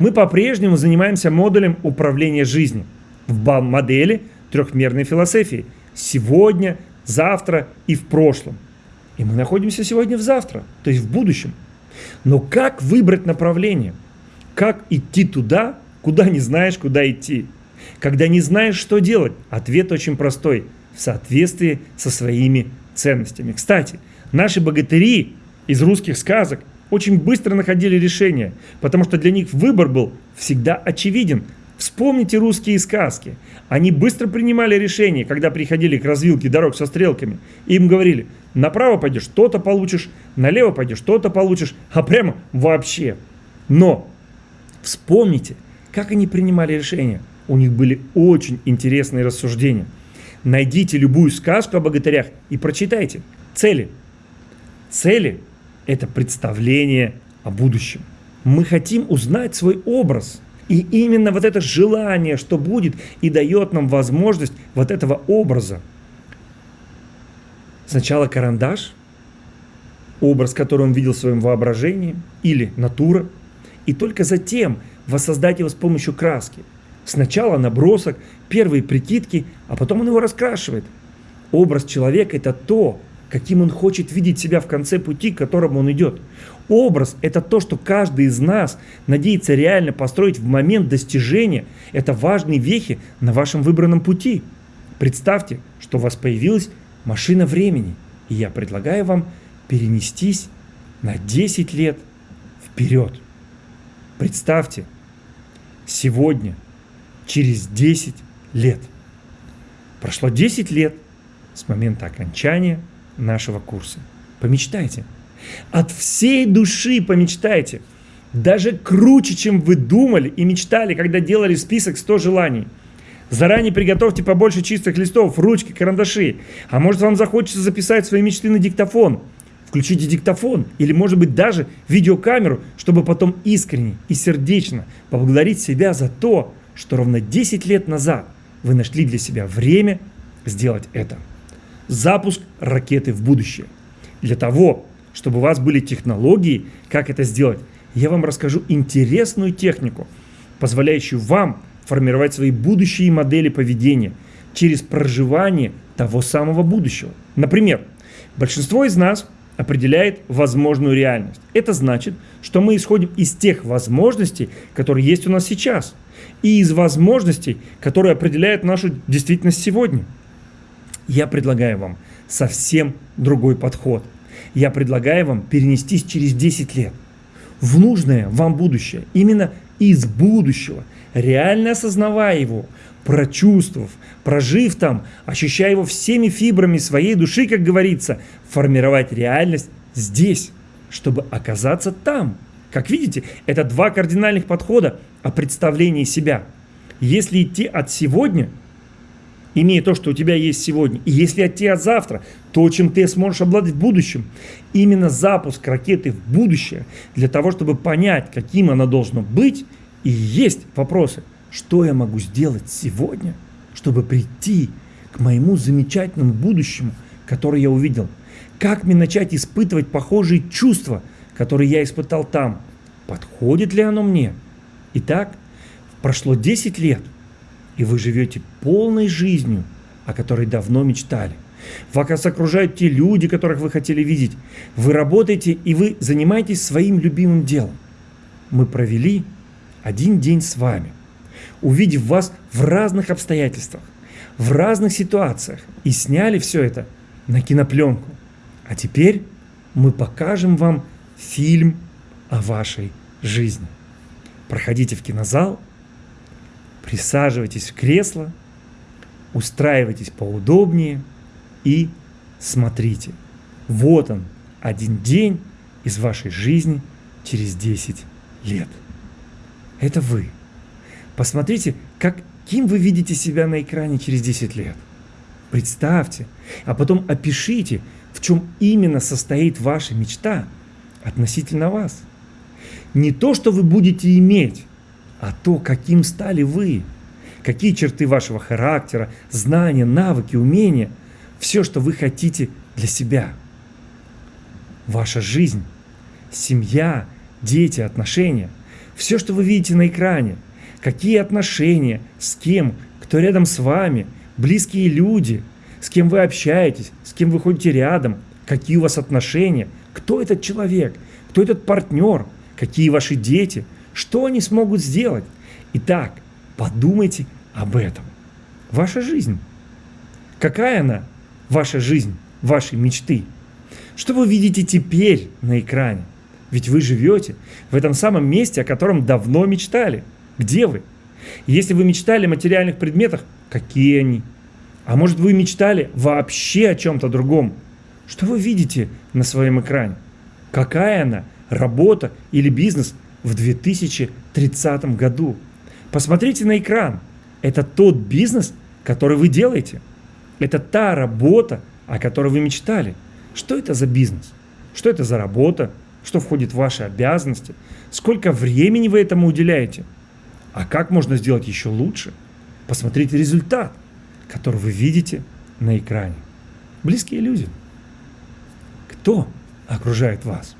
Мы по-прежнему занимаемся модулем управления жизнью в модели трехмерной философии. Сегодня, завтра и в прошлом. И мы находимся сегодня в завтра, то есть в будущем. Но как выбрать направление? Как идти туда, куда не знаешь, куда идти? Когда не знаешь, что делать, ответ очень простой – в соответствии со своими ценностями. Кстати, наши богатыри из русских сказок очень быстро находили решение, потому что для них выбор был всегда очевиден. Вспомните русские сказки. Они быстро принимали решение, когда приходили к развилке дорог со стрелками. Им говорили, направо пойдешь, то-то получишь, налево пойдешь, то-то получишь, а прямо вообще. Но вспомните, как они принимали решения. У них были очень интересные рассуждения. Найдите любую сказку о богатырях и прочитайте. Цели. Цели – это представление о будущем. Мы хотим узнать свой образ. И именно вот это желание, что будет, и дает нам возможность вот этого образа. Сначала карандаш, образ, который он видел в своем воображении, или натура, и только затем воссоздать его с помощью краски. Сначала набросок, первые прикидки, а потом он его раскрашивает. Образ человека – это то, каким он хочет видеть себя в конце пути, к которому он идет. Образ – это то, что каждый из нас надеется реально построить в момент достижения. Это важные вехи на вашем выбранном пути. Представьте, что у вас появилась машина времени, и я предлагаю вам перенестись на 10 лет вперед. Представьте, сегодня, через 10 лет. Прошло 10 лет с момента окончания нашего курса. Помечтайте. От всей души помечтайте. Даже круче, чем вы думали и мечтали, когда делали список 100 желаний. Заранее приготовьте побольше чистых листов, ручки, карандаши. А может вам захочется записать свои мечты на диктофон. Включите диктофон или может быть даже видеокамеру, чтобы потом искренне и сердечно поблагодарить себя за то, что ровно 10 лет назад вы нашли для себя время сделать это. Запуск ракеты в будущее. Для того, чтобы у вас были технологии, как это сделать, я вам расскажу интересную технику, позволяющую вам формировать свои будущие модели поведения через проживание того самого будущего. Например, большинство из нас определяет возможную реальность. Это значит, что мы исходим из тех возможностей, которые есть у нас сейчас – и из возможностей, которые определяют нашу действительность сегодня. Я предлагаю вам совсем другой подход. Я предлагаю вам перенестись через 10 лет в нужное вам будущее, именно из будущего, реально осознавая его, прочувствовав, прожив там, ощущая его всеми фибрами своей души, как говорится, формировать реальность здесь, чтобы оказаться там. Как видите, это два кардинальных подхода о представлении себя. Если идти от сегодня, имея то, что у тебя есть сегодня, и если от завтра, то, чем ты сможешь обладать в будущем, именно запуск ракеты в будущее, для того, чтобы понять, каким она должна быть, и есть вопросы, что я могу сделать сегодня, чтобы прийти к моему замечательному будущему, которое я увидел. Как мне начать испытывать похожие чувства, который я испытал там, подходит ли оно мне? Итак, прошло 10 лет, и вы живете полной жизнью, о которой давно мечтали. Вас окружают те люди, которых вы хотели видеть. Вы работаете, и вы занимаетесь своим любимым делом. Мы провели один день с вами, увидев вас в разных обстоятельствах, в разных ситуациях, и сняли все это на кинопленку. А теперь мы покажем вам фильм о вашей жизни. Проходите в кинозал, присаживайтесь в кресло, устраивайтесь поудобнее и смотрите. Вот он, один день из вашей жизни через 10 лет. Это вы. Посмотрите, каким вы видите себя на экране через 10 лет. Представьте, а потом опишите, в чем именно состоит ваша мечта относительно вас. Не то, что вы будете иметь, а то, каким стали вы. Какие черты вашего характера, знания, навыки, умения. Все, что вы хотите для себя. Ваша жизнь, семья, дети, отношения. Все, что вы видите на экране, какие отношения, с кем, кто рядом с вами, близкие люди, с кем вы общаетесь, с кем вы ходите рядом, какие у вас отношения, кто этот человек, кто этот партнер, какие ваши дети, что они смогут сделать. Итак, подумайте об этом. Ваша жизнь. Какая она, ваша жизнь, ваши мечты? Что вы видите теперь на экране? Ведь вы живете в этом самом месте, о котором давно мечтали. Где вы? Если вы мечтали о материальных предметах, какие они? А может вы мечтали вообще о чем-то другом? Что вы видите на своем экране? Какая она, работа или бизнес в 2030 году? Посмотрите на экран. Это тот бизнес, который вы делаете. Это та работа, о которой вы мечтали. Что это за бизнес? Что это за работа? Что входит в ваши обязанности? Сколько времени вы этому уделяете? А как можно сделать еще лучше? Посмотрите результат, который вы видите на экране. Близкие люди. Кто окружает вас?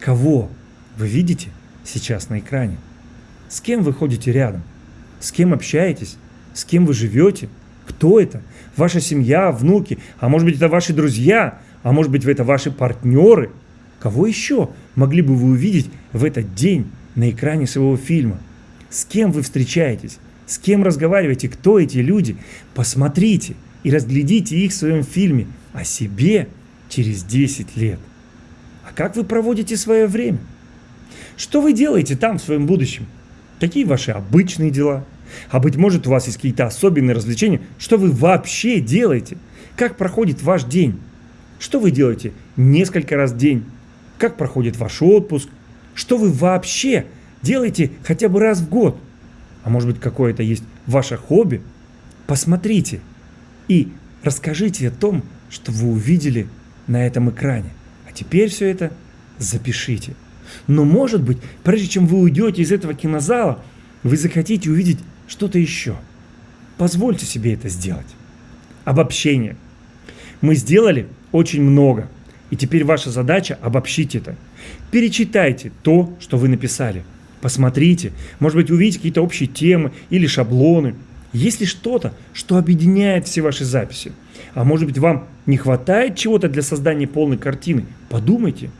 Кого вы видите сейчас на экране? С кем вы ходите рядом? С кем общаетесь? С кем вы живете? Кто это? Ваша семья, внуки, а может быть это ваши друзья, а может быть это ваши партнеры. Кого еще могли бы вы увидеть в этот день на экране своего фильма? С кем вы встречаетесь? С кем разговариваете? Кто эти люди? Посмотрите и разглядите их в своем фильме о себе через 10 лет. А как вы проводите свое время? Что вы делаете там в своем будущем? Какие ваши обычные дела? А быть может у вас есть какие-то особенные развлечения? Что вы вообще делаете? Как проходит ваш день? Что вы делаете несколько раз в день? Как проходит ваш отпуск? Что вы вообще делаете хотя бы раз в год? А может быть какое-то есть ваше хобби? Посмотрите и расскажите о том, что вы увидели на этом экране. А теперь все это запишите. Но может быть, прежде чем вы уйдете из этого кинозала, вы захотите увидеть что-то еще. Позвольте себе это сделать. Обобщение. Мы сделали очень много. И теперь ваша задача обобщить это. Перечитайте то, что вы написали. Посмотрите. Может быть, увидите какие-то общие темы или шаблоны. Есть ли что-то, что объединяет все ваши записи? А может быть, вам не хватает чего-то для создания полной картины? Подумайте.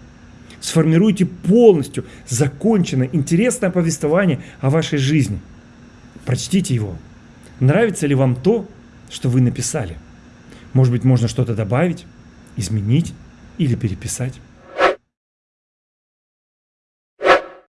Сформируйте полностью законченное, интересное повествование о вашей жизни. Прочтите его. Нравится ли вам то, что вы написали? Может быть, можно что-то добавить, изменить или переписать?